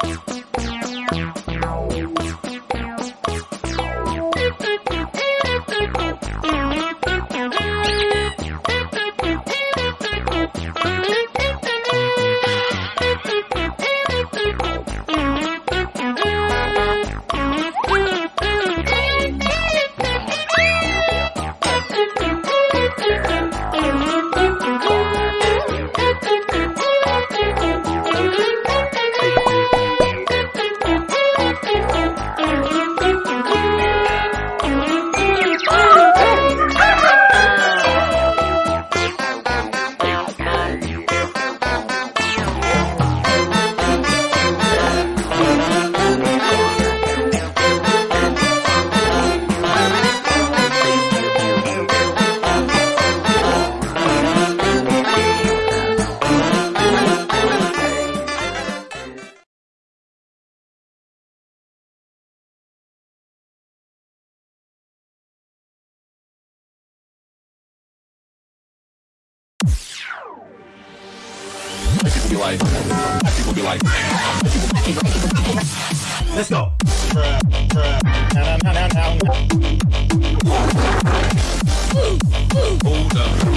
People be like, people be like, let's go. Hold up.